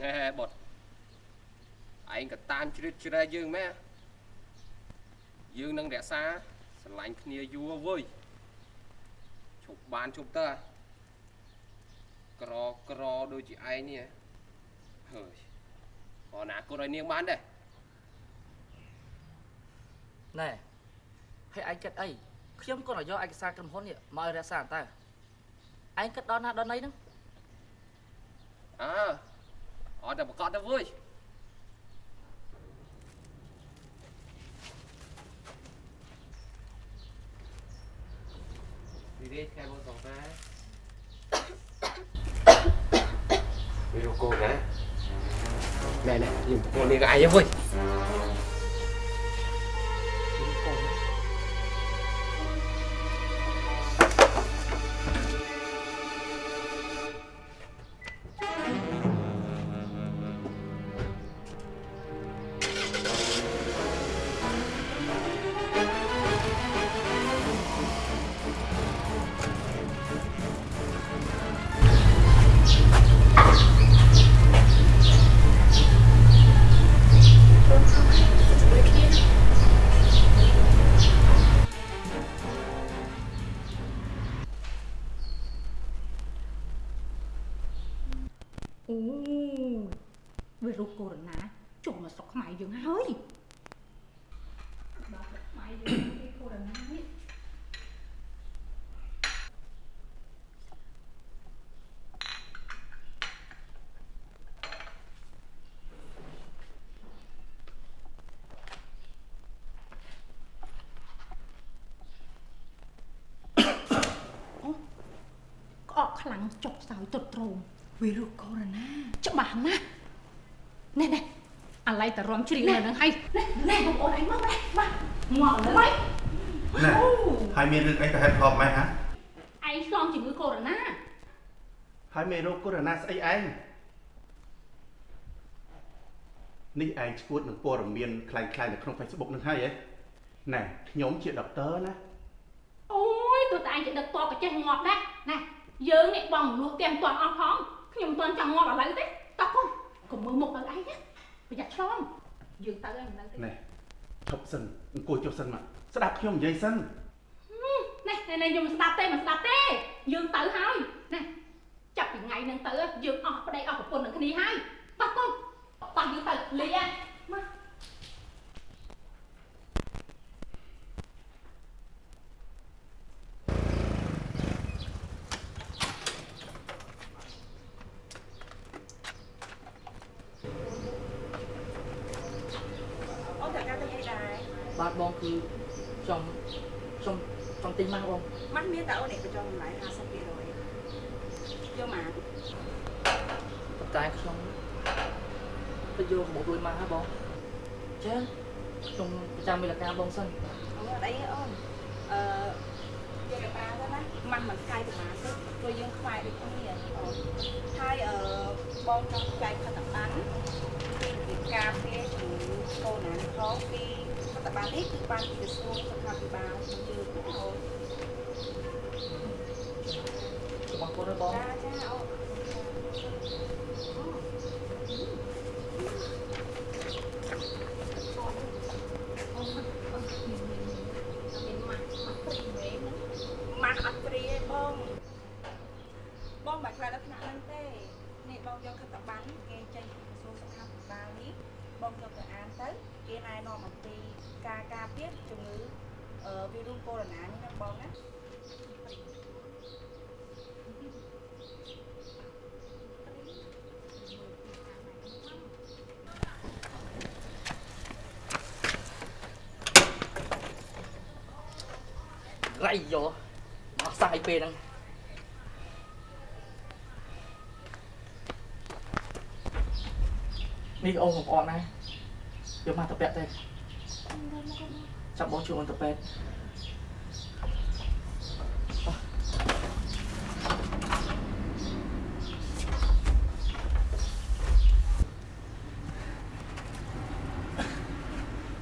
ណែបុតឯងក៏តាមជ្រៀតជ្រែកយើងម៉ែយើងនឹងរក្សាស្រឡាញ់គ្នាយូរវើយជប់បានជប់ទៅអាក្រក្រដូចជាឯងនេះហើយអណាគត់ឲ្យនាងបានដែរណែហើយឯងគិតអីខ្ញុំគាត់ឲ្យយកឯកសារក្រុមហ៊ុននេះមកឲ្យរក្សាតើឯងគិតដល់ណាដល់ណីហ្នឹងអើ អត់តែប្រកាសទៅវើយវិរិយខែមកសងតាវិរកូនណាណែណែយើងប្រកូននេះក៏អាយវើយ ចុកសោយទុតត្រោម វីរុសកូវីដ -19 ច្បាស់ណាស់ណែណែអាឡៃតរំជ្រៀងនៅហ្នឹងហើយណែណែបងប្អូនឯងមកណែមកមកលើហើយ ណែហើយមានរឿងអីទៅហេតុផលម៉េចហ่ะ ឯងឆ្លងជំងឺកូវីដ ហើយមេរោគកូវីដ -19 ស្អីឯងនេះឯងឈួតនឹងព័ត៌មានคล้ายៗនៅក្នុង Facebook នឹងហើយហ៎ណែខ្ញុំជាដុកទ័រណា 19អូយទោះតែឯងជាដឹកតបក៏ចេះងាប់ដែរណែ យើងនេះបងមនុស្សទាំងមិនទាន់អស់ផងខ្ញុំមិនទាន់ចង់ងាប់ឥឡូវទេតោះកុំកុំមើលមុខដល់ឯងណាប្រយ័ត្នឆ្លងយើងទៅហើយមិននៅទេណែឈប់សិនអង្គុយចុះសិនមកស្ដាប់ខ្ញុំនិយាយសិនណែណែណែខ្ញុំមិនស្ដាប់ទេមិនស្ដាប់ទេយើងទៅហើយណែចាប់ពីថ្ងៃហ្នឹងទៅយើងអស់ប្តីអស់ប្រពន្ធនឹងគ្នាហើយតោះកុំតោះយើងទៅលីហ៎មក អូនត្រូវការទៅអីដែរ បាទបងគឺខ្ញុំខ្ញុំចង់ ទិញម៉ាស់បងម៉ាស់មានតែអូនឯងបញ្ចុះតម្លៃ50%យកមកប៉ុន្តែខ្ញុំទៅយកមករួយម៉ាស់ហ៎បងចាខ្ញុំប្រចាំមេលការបងសិនអូអត់អីទេអូនអឺយកកប៉ាទៅណាម៉ាស់មិនកាយប្រហែលទេព្រោះយើងខ្វាយដូចគ្នាអូនហើយអឺបងចង់ចែកខិតបានពីការពារជំងឺកូវីដ -19 ផងពី ខិតបាននេះគឺបានពីក្រសួងសុខាភិបាលរបស់យើងណាអូន សូមអរគុណណាបង ចាចាអូន ម៉ាស់អត់ព្រីទេបងបងមិនខ្លាចដល់ថ្នាក់ហ្នឹងទេនេះបងយកខិតប័ណ្ណគេចេញពីក្រសួងសុខាភិបាលនេះបងយកទៅអានទៅគេណែនាំអំពីការការពារជំងឺអឺវីរុសកូវីដ -19 នេះណាបងណា រៃយកមកសាយពេលហ្នឹងនេះអូនបងប្អូនណាយកមកទៅពាក់ទេចាប់បងជួយអូនទៅពេទ្យ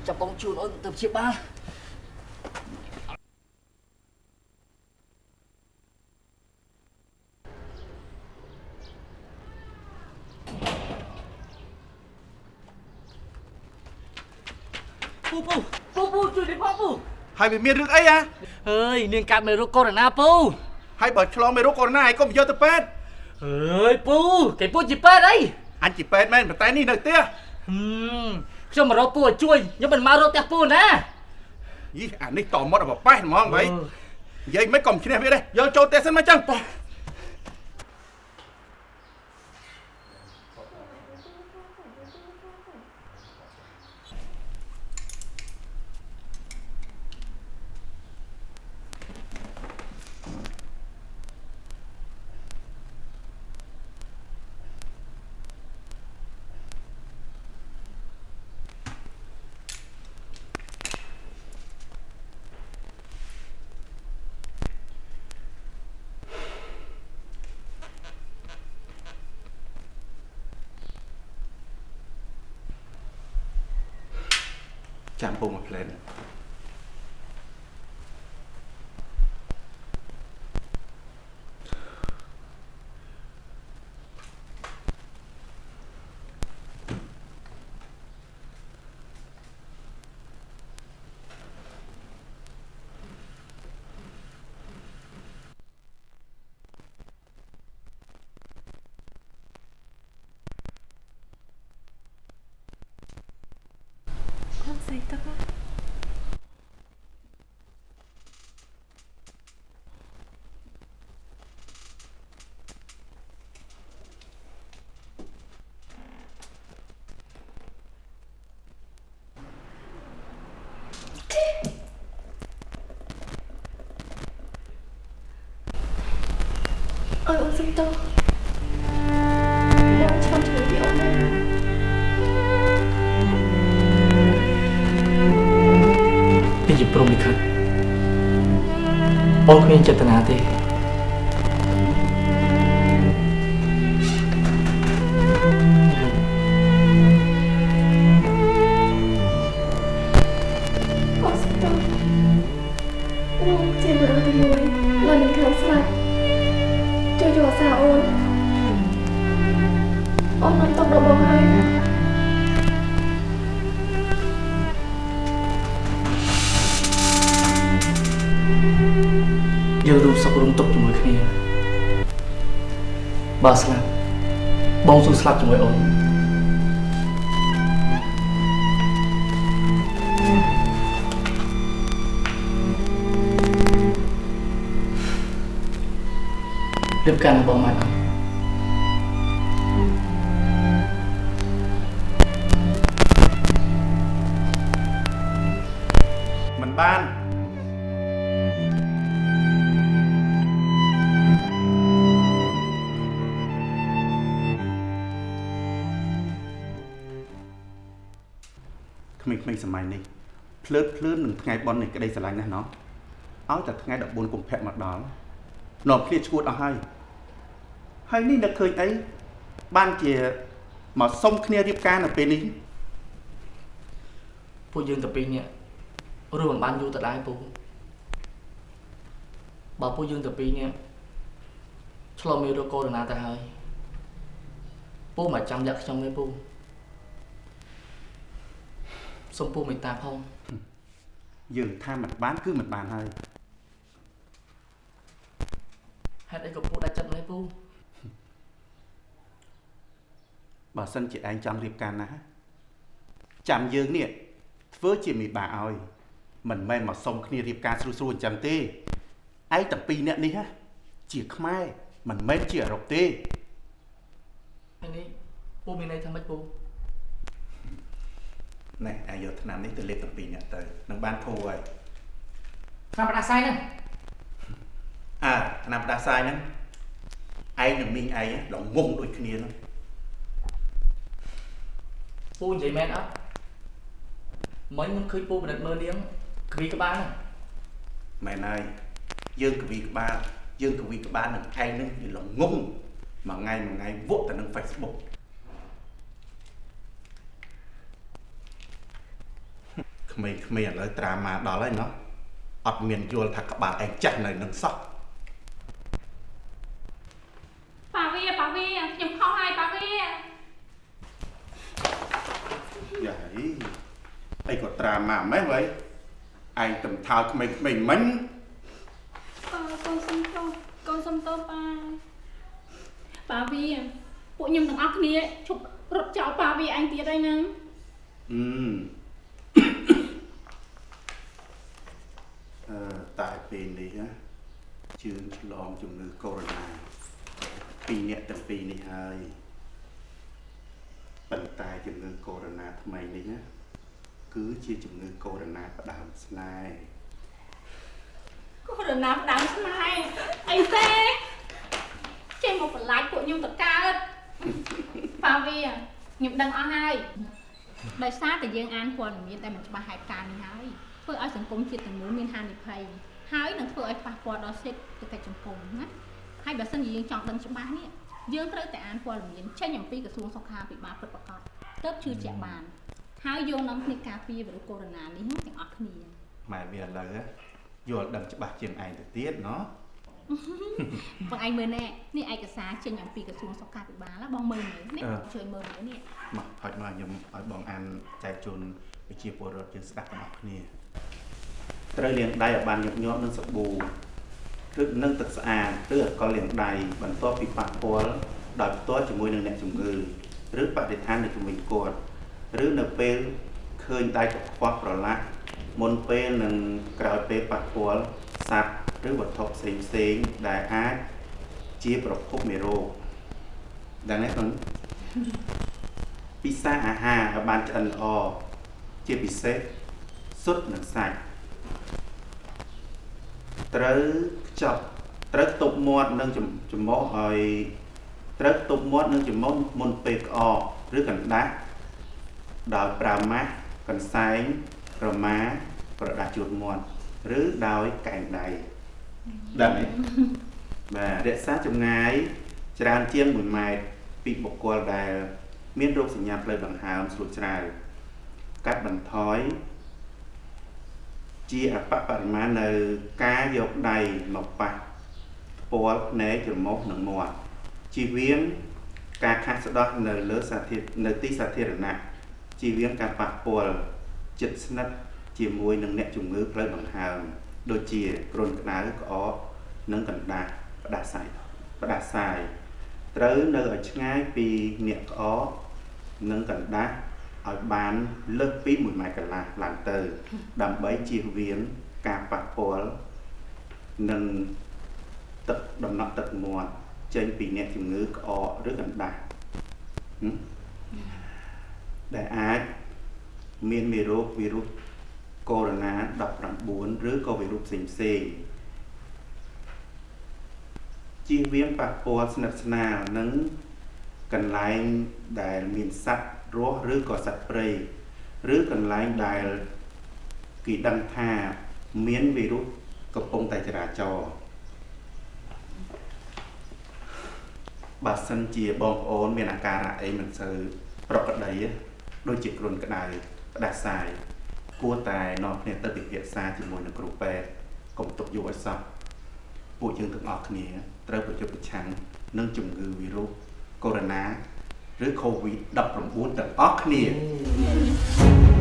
ចាប់បងជួយអូនទៅព្យាបាល ពូពូពូពូជួយនេះផងពូ ហើយវាមានរឿងអីហ៎អើយនាងកាត់មេរោគកូវីដ -19 ពូហើយបើឆ្លងមេរោគកូវីដ -19 ឯងកុំយកទៅពេទ្យអើយពូគេពូជាពេទ្យអីអញជាពេទ្យមែនប៉ុន្តែនេះនៅផ្ទះហឹមខ្ញុំមករកពូឲ្យជួយខ្ញុំមិនមករកផ្ទះពូណាយីអានេះតមាត់ឲ្យបបេះហ្មងបីនិយាយមិនកុំឈ្នះវាទេយកចូលផ្ទះសិនមកចឹង ចាំពុំមកផ្លែន អត់ស្អីទឹកហ៎ បងគ្មានចេតនាទេ យើងរួមសុខរួមទុក្ខជាមួយគ្នាបើស្លាប់បងស៊ូស្លាប់ជាមួយអូនរៀបការរបស់បងមកអត់មិនបាន ក្មេងៗសម័យនេះភ្លើតភ្លើននឹងថ្ងៃបន់នៃក្តីស្រឡាញ់ណាស់ណោះឲ្យតែថ្ងៃ14កុម្ភៈមកដល់នាំគ្នាឈួតអស់ហើយហើយនេះនឹកឃើញអីបានជាមកសុំគ្នារៀបការនៅពេលនេះពួកយើងតែពីរនាក់រួមមិនបានយូរទៅដែរពូបើពួកយើងតែពីរនាក់ឆ្លងមេរោគកូវីដ -19 ទៅហើយពូមកចាំលាក់ខ្ញុំទេពូ សូមពូមេត្តាផងយើងថាមិនបានគឺមិនបានហើយហេតុអីក៏ពូដាច់ចិត្តម្លេះពូបើសិនជាឯងចង់រៀបការណាស់ចាំយើងនេះធ្វើជាមេបាឲ្យមិនមែនមកសុំគ្នារៀបការស្រួលស្រួលអញ្ចឹងទេឯងទាំងពីរនាក់នេះហ៎ជាខ្មែរមិនមែនជាអឺរ៉ុបទេហើយនេះពូមានន័យថាម៉េចពូ ណែឯងយកឆ្នាំនេះទៅលេបទាំងពីរនាក់ទៅនឹងបានធូរហើយតាមបដាសាយហ្នឹងអើឆ្នាំផ្ដាសាយហ្នឹងឯងនឹងមីងឯងល្ងងដូចគ្នាហ្នឹងពូនិយាយមែនអត់មិញមិនឃើញពូពិនិត្យមើលនាងគ្វីក្បាលហ្នឹងមែនហើយយើងកវីក្បាលយើងកវីក្បាលនឹងឯងហ្នឹងវាល្ងងមួយថ្ងៃមួយថ្ងៃវក់ទៅនឹង Facebook ក្មេងៗឥឡូវត្រាម៉ាដល់ហើយណោះអត់មានយល់ថាក្បាលឯងចាស់នៅនឹងសោះប៉ាវាប៉ាវាខ្ញុំខុសហើយប៉ាវាយ៉ាហីអីក៏ត្រូវត្រាម៉ាម៉េះវ៉ៃឯងតំថោក្មេងៗមិញប៉ាកូនសុំទោសកូនសុំទោសប៉ាប៉ាវីពួកខ្ញុំទាំងអស់គ្នាឈប់រត់ចោលប៉ាវីឯងទៀតហើយហ្នឹងអឺអឺតែ ពេលនេះណាជឿនឆ្លងជំងឺកូវីដ -19 ពីរអ្នកទាំងពីរនេះហើយប៉ុន្តែជំងឺកូវីដ -19 ថ្មីនេះណាគឺជាជំងឺកូវីដ -19 ផ្ដើមស្នេហ៍កូរណាផ្ដាំស្នេហ៍អីទេចេះមកបន្លាចពួកខ្ញុំទៅកើតប៉ាវីខ្ញុំដឹងអស់ហើយដោយសារតែយើងអានព័ត៌មានតែមិនច្បាស់ហេតុការណ៍នេះហើយធ្វើឲ្យសង្គមជាតិទាំងមូលមានហានិភ័យ ហើយនឹងធ្វើឲ្យប៉ះពាល់ដល់សិទ្ធិសេដ្ឋកិច្ចសង្គមណាហើយបើសិនជាយើងចង់ដឹងច្បាស់នេះយើងត្រូវតែអានព័ត៌មានចេញអំពីក្រសួងសុខាភិបាលពិតប្រាកដទើបជឿជាក់បាន ហើយយកនាំគ្នាការពារវីរុសកូវីដ -19 នេះទាំងអស់គ្នាម៉ែវាឥឡូវណាយល់ដឹងច្បាស់ជាងឯងទៅទៀតណោះបងឯងមើលណែនេះឯកសារចេញអំពីក្រសួងសុខាភិបាលណាបងមើលមើលនេះជួយមើលមើលនេះមកហុចមកខ្ញុំឲ្យបងអានចែកជូនប្រជាពលរដ្ឋយើងស្ដាប់ទាំងអស់គ្នា ត្រូវលាងដៃឲ្យបានញឹកញាប់នឹងសាប៊ូឬនឹងទឹកស្អាតឬអាល់កុលលាងដៃបន្ទាប់ពីប៉ះពាល់ដោយផ្ទាល់ជាមួយនឹងអ្នកជំងឺឬបរិស្ថាននៅជុំវិញគាត់ឬនៅពេលឃើញដៃកខ្វក់ប្រឡាក់មុនពេលនិងក្រោយពេលប៉ះពាល់សត្វឬវត្ថុផ្សេងផ្សេងៗដែលអាចជាប្រភពមេរោគដឹងទេបងពិសាអាហារឲ្យបានឆ្អិនល្អជាពិសេសស៊ុតនិងសាច់ ត្រូវខ្ចប់ត្រូវខ្ទប់មាត់និងចំចំមុះឲ្យត្រូវខ្ទប់មាត់និងចំមុះមុនពេលក្អកឬកណ្ដាស់ដោយប្រើម៉ាស់កន្សែងក្រមាក្រដាស់ជូតមាត់ឬដោយកែងដៃដឹងទេបាទរក្សាចម្ងាយច្រើនជាង1ម៉ែត្រពីបុគ្គលដែល មានរោគសញ្ញាផ្លូវដង្ហើមស្រួចច្រាវកាត់បន្ថយ ជាអបបរិមាណនៅការយកដៃមកប៉ះផ្ពាល់ភ្នែកច្រមុះនិងមាត់ជៀសវាងការខាត់ស្ដោះនៅលើសាធារនៅទីសាធារណៈជៀសវាងការប៉ះពាល់ជិតស្និទ្ធជាមួយនឹងអ្នកជំងឺផ្លូវដង្ហើមដូចជាគ្រុនក្តៅក្អកនិងកណ្ដាស់ផ្ដាសាយផ្ដាសាយត្រូវនៅឲ្យឆ្ងាយពីអ្នកក្អកនិងកណ្ដាស់ ឲ្យបានលើសពី1ម៉ែត្រកន្លះឡើងទៅ ដើម្បីជៀសវាងការប៉ះពាល់និងទឹកដំណក់ទឹកមាត់ចេញពីអ្នកជំងឺក្អកឬកណ្ដាស់ហឹមដែលអាចមានមេរោគវីរុសកូវីដ -19 ឬក៏វីរុសផ្សេងផ្សេងៗជៀសវាងប៉ះពាល់ស្និទ្ធស្នាលនឹងកន្លែងដែលមានសត្វ រស់ឬក៏សត្វព្រៃឬកន្លែងដែលគេដឹងថាមានវីរុសកំពុងតែចរាចរណ៍បើសិនជាបងប្អូនមានអាការៈអីមិនសូវប្រក្រតីទេដូចជាគ្រុនក្តៅផ្ដាសាយគួរតែនាំគ្នាទៅពិភាក្សាជាមួយនឹងគ្រូពេទ្យកុំទុកយកឲ្យសោះពួកយើងទាំងអស់គ្នាត្រូវប្រយុទ្ធប្រឆាំងនឹងជំងឺវីរុសកូវីដ -19 ឬ COVID-19 ទាំងអស់គ្នាអ